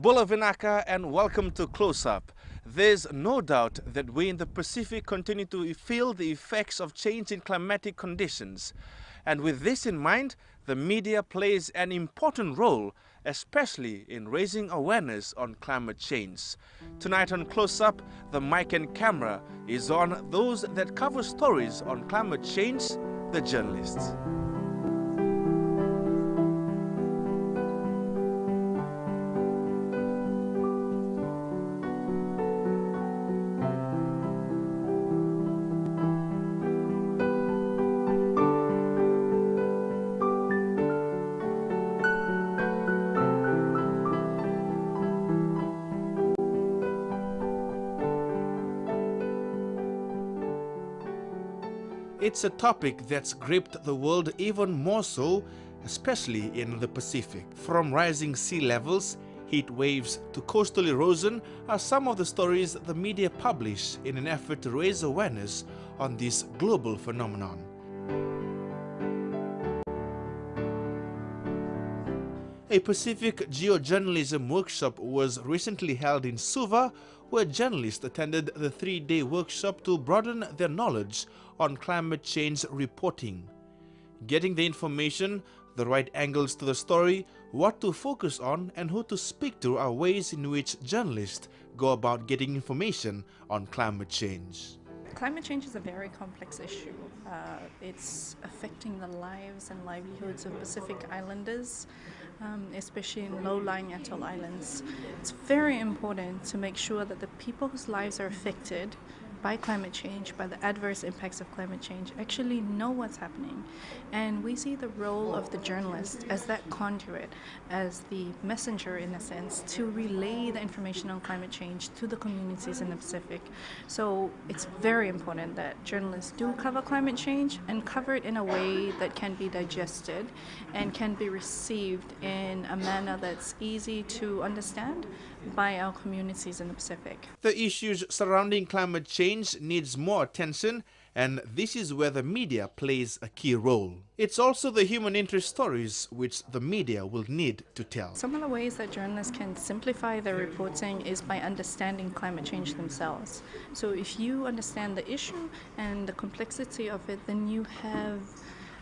Bula Vinaka and welcome to Close Up. There's no doubt that we in the Pacific continue to feel the effects of changing climatic conditions. And with this in mind, the media plays an important role, especially in raising awareness on climate change. Tonight on Close Up, the mic and camera is on those that cover stories on climate change, the journalists. It's a topic that's gripped the world even more so, especially in the Pacific. From rising sea levels, heat waves to coastal erosion are some of the stories the media publish in an effort to raise awareness on this global phenomenon. A Pacific geojournalism workshop was recently held in Suva where journalists attended the three-day workshop to broaden their knowledge on climate change reporting. Getting the information, the right angles to the story, what to focus on and who to speak to are ways in which journalists go about getting information on climate change. Climate change is a very complex issue. Uh, it's affecting the lives and livelihoods of Pacific Islanders, um, especially in low-lying atoll islands. It's very important to make sure that the people whose lives are affected by climate change, by the adverse impacts of climate change, actually know what's happening. And we see the role of the journalist as that conduit, as the messenger in a sense, to relay the information on climate change to the communities in the Pacific. So it's very important that journalists do cover climate change and cover it in a way that can be digested and can be received in a manner that's easy to understand by our communities in the Pacific. The issues surrounding climate change needs more attention and this is where the media plays a key role. It's also the human interest stories which the media will need to tell. Some of the ways that journalists can simplify their reporting is by understanding climate change themselves. So if you understand the issue and the complexity of it, then you have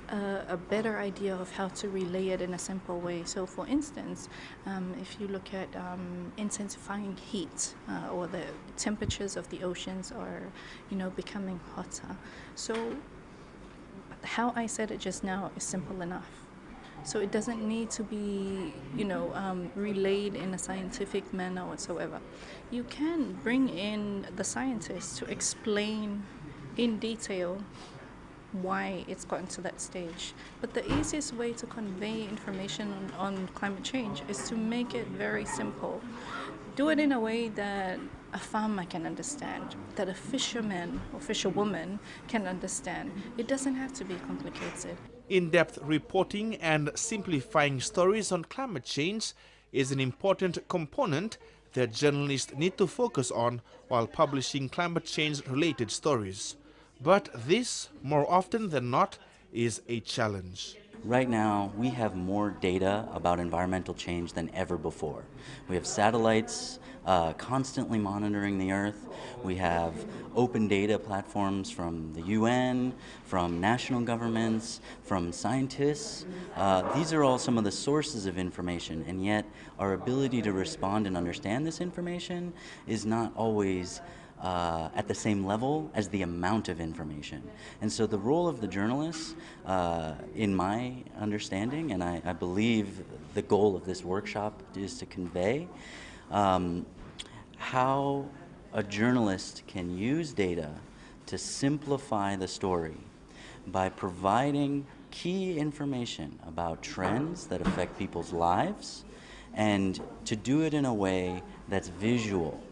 a, better idea of how to relay it in a simple way. So for instance, um, if you look at um, intensifying heat uh, or the temperatures of the oceans are, you know, becoming hotter. So how I said it just now is simple enough. So it doesn't need to be, you know, um, relayed in a scientific manner whatsoever. You can bring in the scientists to explain in detail why it's gotten to that stage. But the easiest way to convey information on, on, climate change is to make it very simple. Do it in a way that a farmer can understand, that a fisherman or fisherwoman can understand. It doesn't have to be complicated. In-depth reporting and simplifying stories on climate change is an important component that journalists need to focus on while publishing climate change related stories. But this, more often than not, is a challenge. Right now, we have more data about environmental change than ever before. We have satellites uh, constantly monitoring the Earth. We have open data platforms from the UN, from national governments, from scientists. Uh, these are all some of the sources of information, and yet our ability to respond and understand this information is not always uh, at the same level as the amount of information. And so the role of the journalist, uh, in my understanding, and I, I, believe the goal of this workshop is to convey um, how a journalist can use data to simplify the story by providing key information about trends that affect people's lives and to do it in a way that's visual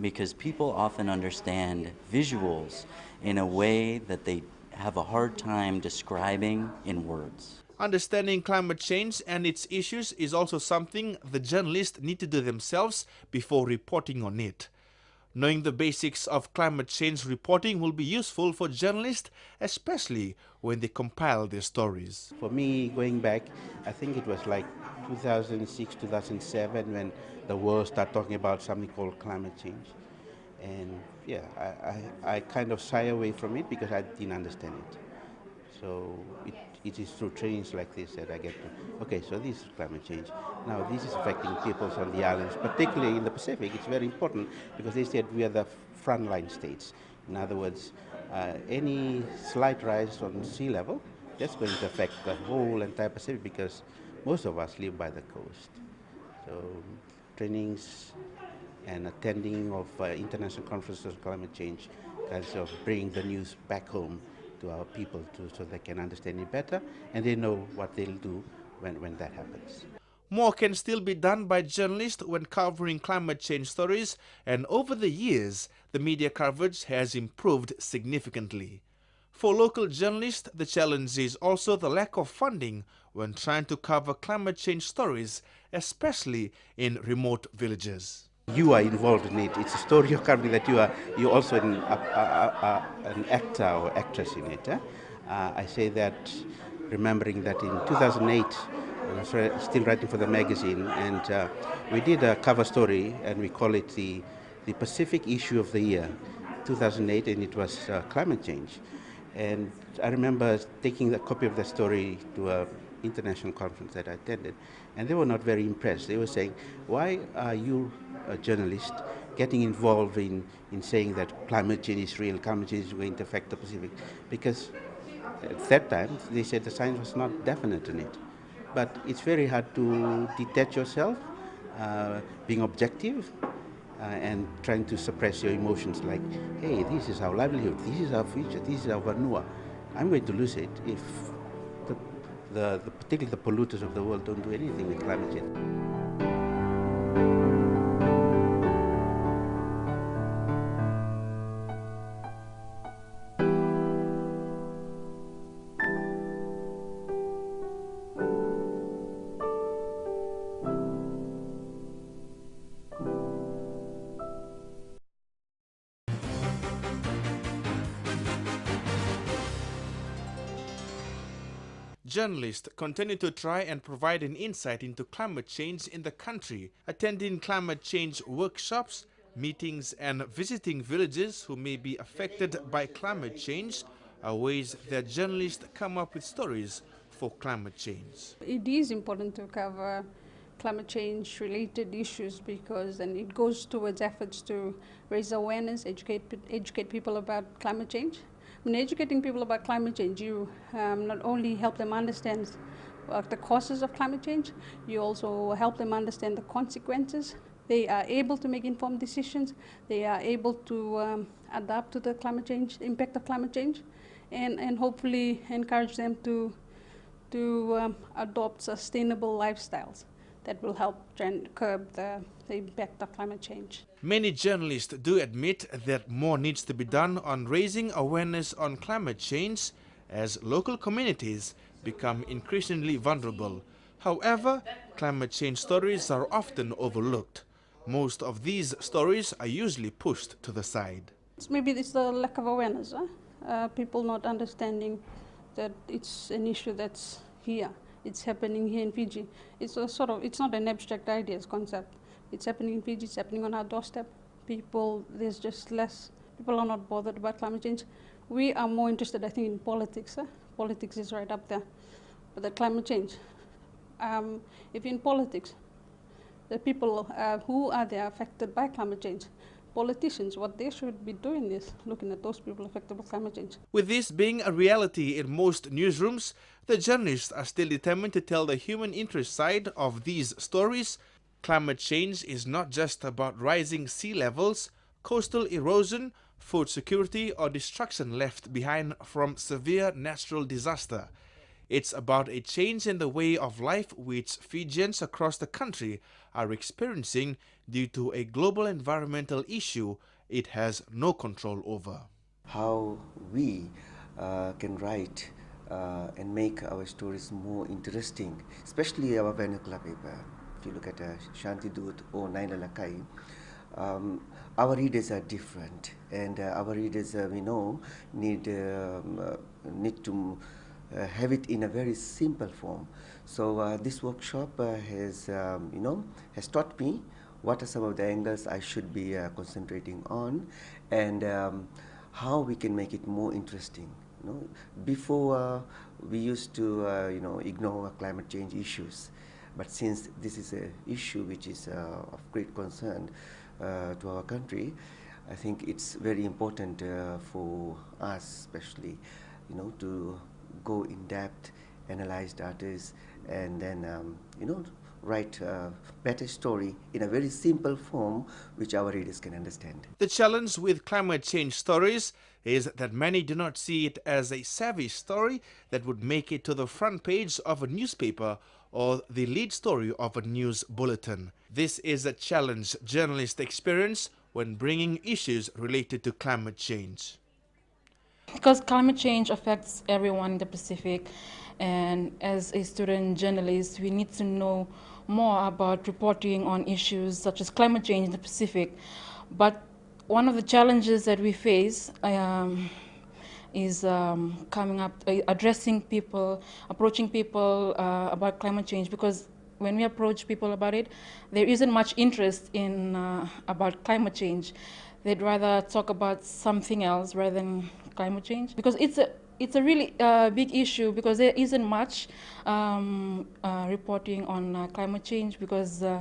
because people often understand visuals in a way that they have a hard time describing in words. Understanding climate change and its issues is also something the journalists need to do themselves before reporting on it. Knowing the basics of climate change reporting will be useful for journalists, especially when they compile their stories. For me, going back, I think it was like 2006, 2007 when the world started talking about something called climate change. And yeah, I, I, I kind of shy away from it because I didn't understand it. So it, it is through trainings like this that I get to, okay, so this is climate change. Now this is affecting peoples on the islands, particularly in the Pacific. It's very important because they said we are the frontline states. In other words, uh, any slight rise on sea level, that's going to affect the whole entire Pacific because most of us live by the coast. So trainings and attending of uh, international conferences on climate change kinds of bring the news back home to our people to, so they can understand it better and they know what they'll do when, when that happens. More can still be done by journalists when covering climate change stories, and over the years, the media coverage has improved significantly. For local journalists, the challenge is also the lack of funding when trying to cover climate change stories, especially in remote villages. You are involved in it. It's a story you're covering that you are you're also an, an actor or actress in it. Eh? Uh, I say that remembering that in 2008, I was still writing for the magazine, and uh, we did a cover story, and we call it the, the Pacific Issue of the Year, 2008, and it was uh, climate change. And I remember taking a copy of the story to an international conference that I attended, and they were not very impressed. They were saying, why are you, a journalist, getting involved in, in saying that climate change is real, climate change is going to affect the Pacific? Because at that time, they said the science was not definite in it. But it's very hard to detach yourself, uh, being objective, uh, and trying to suppress your emotions like, hey, this is our livelihood, this is our future, this is our vanua. I'm going to lose it if the, the, the particularly the polluters of the world don't do anything with climate change. Journalists continue to try and provide an insight into climate change in the country, attending climate change workshops, meetings and visiting villages who may be affected by climate change are ways that journalists come up with stories for climate change. It is important to cover climate change related issues because then it goes towards efforts to raise awareness, educate, educate people about climate change when educating people about climate change, you um, not only help them understand uh, the causes of climate change, you also help them understand the consequences. They are able to make informed decisions. They are able to um, adapt to the climate change, impact of climate change, and, and hopefully encourage them to, to um, adopt sustainable lifestyles that will help curb the, the impact of climate change. Many journalists do admit that more needs to be done on raising awareness on climate change as local communities become increasingly vulnerable. However, climate change stories are often overlooked. Most of these stories are usually pushed to the side. Maybe it's the lack of awareness, huh? uh, people not understanding that it's an issue that's here it's happening here in Fiji. It's a sort of, it's not an abstract idea, it's concept. It's happening in Fiji, it's happening on our doorstep. People, there's just less, people are not bothered about climate change. We are more interested, I think, in politics. Eh? Politics is right up there. But the climate change, um, if in politics, the people uh, who are there affected by climate change, politicians, what they should be doing is looking at those people affected by climate change. With this being a reality in most newsrooms, the journalists are still determined to tell the human interest side of these stories. Climate change is not just about rising sea levels, coastal erosion, food security or destruction left behind from severe natural disaster. It's about a change in the way of life which Fijians across the country are experiencing due to a global environmental issue it has no control over. How we uh, can write uh, and make our stories more interesting, especially our vernacular paper. If you look at uh, Shanti Dut or Nai Lalakai, um, our readers are different, and uh, our readers, uh, we know, need um, uh, need to have it in a very simple form. So uh, this workshop uh, has, um, you know, has taught me what are some of the angles I should be concentrating on, and um, how we can make it more interesting. You know, before we used to, you know, ignore climate change issues. But since this is an issue which is uh, of great concern uh, to our country, I think it's very important uh, for us, especially, you know, to go in depth, analyze data, and then, um, you know, write a better story in a very simple form which our readers can understand. The challenge with climate change stories is that many do not see it as a savvy story that would make it to the front page of a newspaper or the lead story of a news bulletin. This is a challenge journalists experience when bringing issues related to climate change. Because climate change affects everyone in the Pacific and as a student journalist we need to know more about reporting on issues such as climate change in the Pacific. But one of the challenges that we face um, is um, coming up, uh, addressing people, approaching people uh, about climate change because when we approach people about it, there isn't much interest in uh, about climate change. They'd rather talk about something else rather than climate change because it's a it's a really uh, big issue because there isn't much um, uh, reporting on uh, climate change because uh,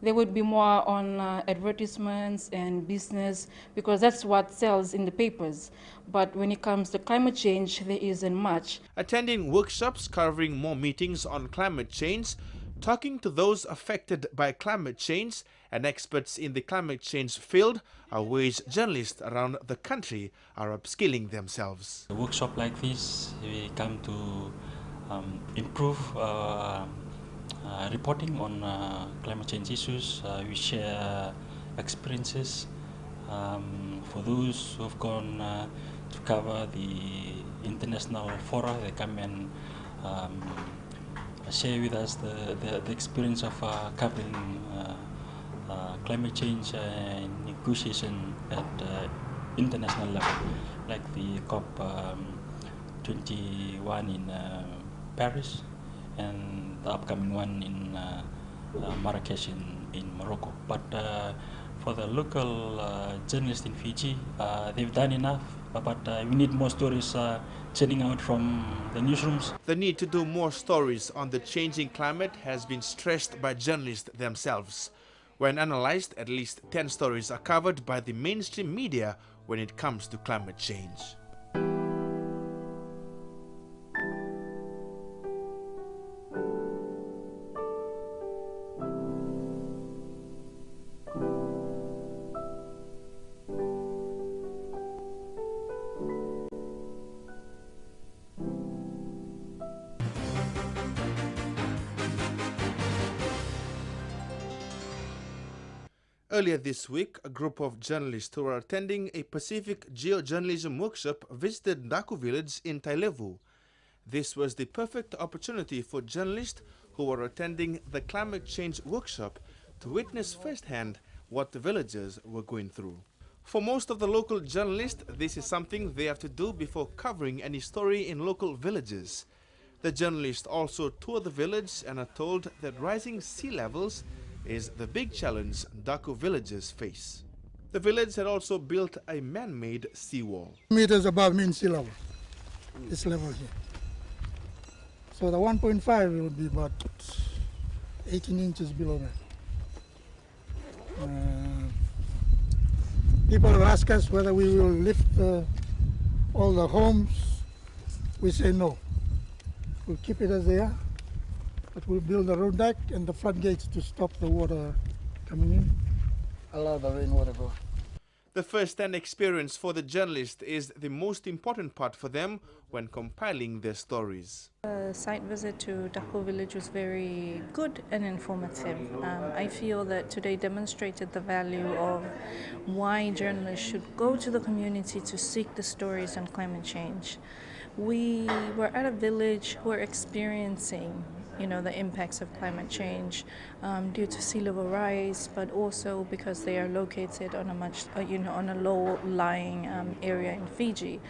there would be more on uh, advertisements and business because that's what sells in the papers. But when it comes to climate change, there isn't much. Attending workshops covering more meetings on climate change, talking to those affected by climate change and experts in the climate change field are ways journalists around the country are upskilling themselves. A workshop like this, we come to um, improve uh, uh, reporting on uh, climate change issues. Uh, we share experiences um, for those who have gone uh, to cover the international fora. They come and um, share with us the, the, the experience of uh, covering uh, climate change and negotiation at international level, like the COP um, 21 in Paris and the upcoming one in uh, uh, Marrakesh in, in Morocco. But uh, for the local uh, journalists in Fiji, uh, they've done enough, but uh, we need more stories churning out from the newsrooms. The need to do more stories on the changing climate has been stressed by journalists themselves. When analyzed, at least 10 stories are covered by the mainstream media when it comes to climate change. Earlier this week, a group of journalists who were attending a Pacific geojournalism workshop visited Daku village in Tailevu. This was the perfect opportunity for journalists who were attending the climate change workshop to witness firsthand what the villagers were going through. For most of the local journalists, this is something they have to do before covering any story in local villages. The journalists also tour the village and are told that rising sea levels is the big challenge Daku villagers face. The village had also built a man-made seawall. Meters above mean sea level, this level here. So the 1.5 will be about 18 inches below that. Uh, people will ask us whether we will lift uh, all the homes. We say no. We'll keep it as they are. But we'll build a road deck and the floodgates to stop the water coming in, allow the rainwater go. The first-hand experience for the journalist is the most important part for them when compiling their stories. The site visit to Daku village was very good and informative. Um, I feel that today demonstrated the value of why journalists should go to the community to seek the stories on climate change. We were at a village who are experiencing you know, the impacts of climate change um, due to sea level rise, but also because they are located on a much, uh, you know, on a low-lying um, area in Fiji.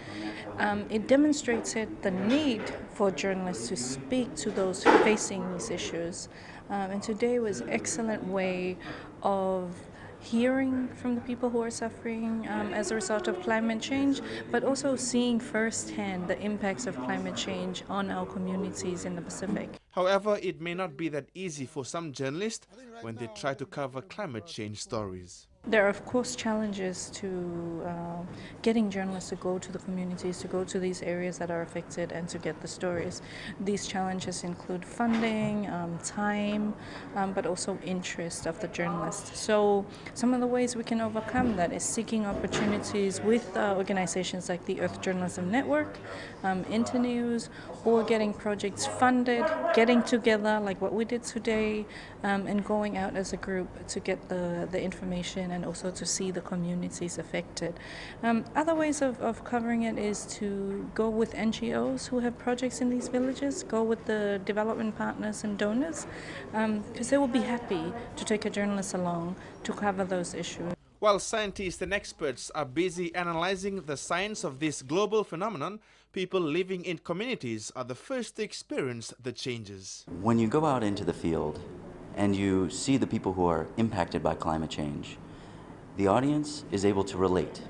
Um, it demonstrated the need for journalists to speak to those facing these issues. Um, and today was an excellent way of hearing from the people who are suffering um, as a result of climate change, but also seeing firsthand the impacts of climate change on our communities in the Pacific. However, it may not be that easy for some journalists when they try to cover climate change stories. There are, of course, challenges to uh, getting journalists to go to the communities, to go to these areas that are affected and to get the stories. These challenges include funding, um, time, um, but also interest of the journalists. So some of the ways we can overcome that is seeking opportunities with uh, organizations like the Earth Journalism Network, um, Internews, or getting projects funded, getting together like what we did today, um, and going out as a group to get the, the information and also to see the communities affected. Um, other ways of, of covering it is to go with NGOs who have projects in these villages, go with the development partners and donors, because um, they will be happy to take a journalist along to cover those issues. While scientists and experts are busy analyzing the science of this global phenomenon, people living in communities are the first to experience the changes. When you go out into the field and you see the people who are impacted by climate change, the audience is able to relate.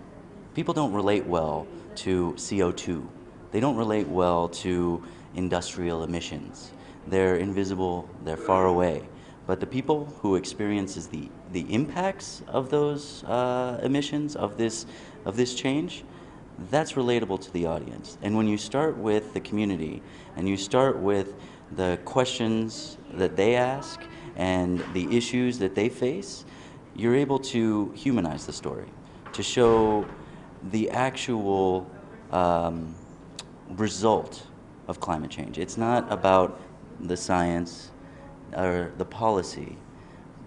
People don't relate well to CO2. They don't relate well to industrial emissions. They're invisible, they're far away. But the people who experiences the, the impacts of those uh, emissions, of this, of this change, that's relatable to the audience. And when you start with the community and you start with the questions that they ask and the issues that they face, you're able to humanize the story, to show the actual um, result of climate change. It's not about the science or the policy,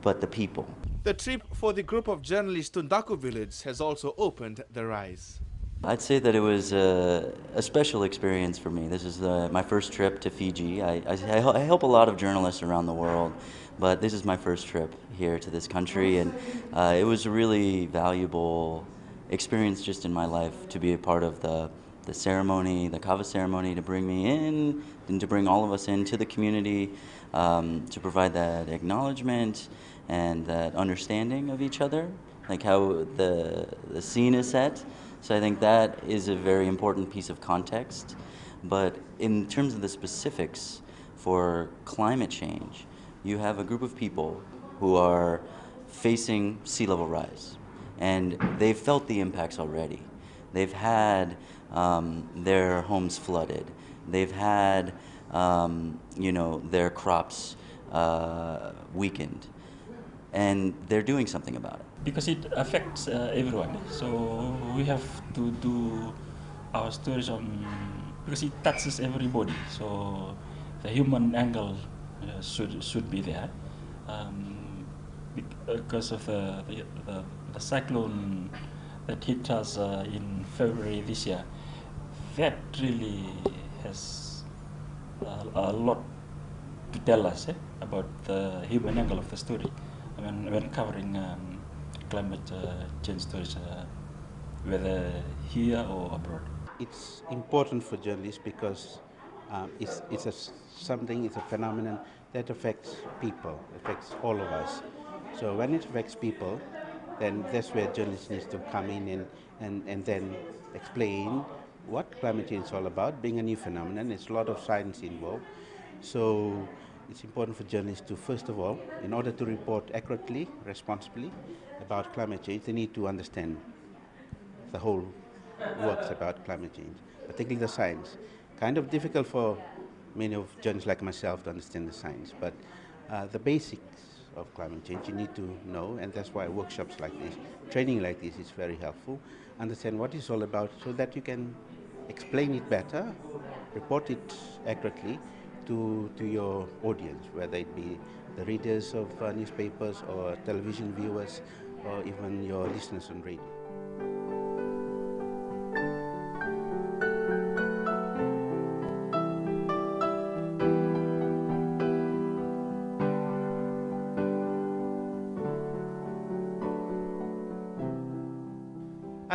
but the people. The trip for the group of journalists to Ndaku village has also opened their eyes. I'd say that it was a, a special experience for me. This is uh, my first trip to Fiji. I, I, I help a lot of journalists around the world, but this is my first trip here to this country, and uh, it was a really valuable experience just in my life to be a part of the, the ceremony, the kava ceremony, to bring me in and to bring all of us into the community, um, to provide that acknowledgement and that understanding of each other, like how the, the scene is set. So I think that is a very important piece of context. But in terms of the specifics for climate change, you have a group of people who are facing sea level rise, and they've felt the impacts already. They've had um, their homes flooded. They've had, um, you know, their crops uh, weakened, and they're doing something about it. Because it affects uh, everyone, so we have to do our stories on because it touches everybody. So the human angle uh, should should be there um, because of the, the, the, cyclone that hit us uh, in February this year. That really has a, a lot to tell us eh, about the human angle of the story when, when covering um, climate uh, change stories, uh, whether here or abroad. It's important for journalists because um, it's, it's a, something, it's a phenomenon that affects people, affects all of us. So when it affects people, then that's where journalists need to come in and, and, and then explain what climate change is all about, being a new phenomenon. There's a lot of science involved. So it's important for journalists to, first of all, in order to report accurately, responsibly about climate change, they need to understand the whole works about climate change, particularly the science kind of difficult for many of journalists like myself to understand the science, but uh, the basics of climate change you need to know, and that's why workshops like this, training like this is very helpful. Understand what it's all about so that you can explain it better, report it accurately to, to your audience, whether it be the readers of uh, newspapers or television viewers or even your listeners on radio.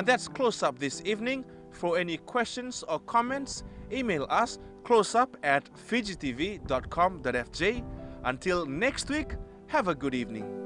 That's Close Up this evening. For any questions or comments, email us closeup at fijitv.com.fj. Until next week, have a good evening.